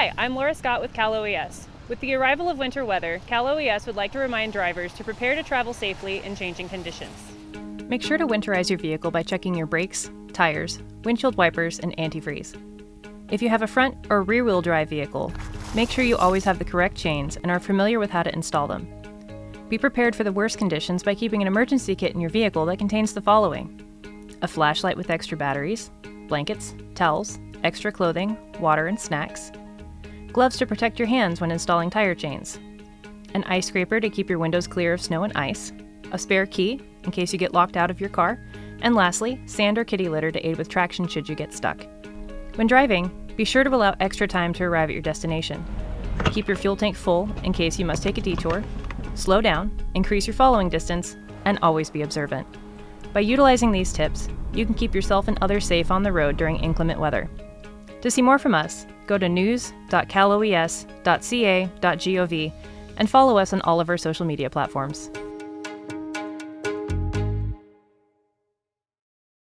Hi, I'm Laura Scott with Cal OES. With the arrival of winter weather, Cal OES would like to remind drivers to prepare to travel safely in changing conditions. Make sure to winterize your vehicle by checking your brakes, tires, windshield wipers, and antifreeze. If you have a front or rear wheel drive vehicle, make sure you always have the correct chains and are familiar with how to install them. Be prepared for the worst conditions by keeping an emergency kit in your vehicle that contains the following a flashlight with extra batteries, blankets, towels, extra clothing, water, and snacks, gloves to protect your hands when installing tire chains, an ice scraper to keep your windows clear of snow and ice, a spare key in case you get locked out of your car, and lastly, sand or kitty litter to aid with traction should you get stuck. When driving, be sure to allow extra time to arrive at your destination. Keep your fuel tank full in case you must take a detour, slow down, increase your following distance, and always be observant. By utilizing these tips, you can keep yourself and others safe on the road during inclement weather. To see more from us, go to news.caloes.ca.gov and follow us on all of our social media platforms.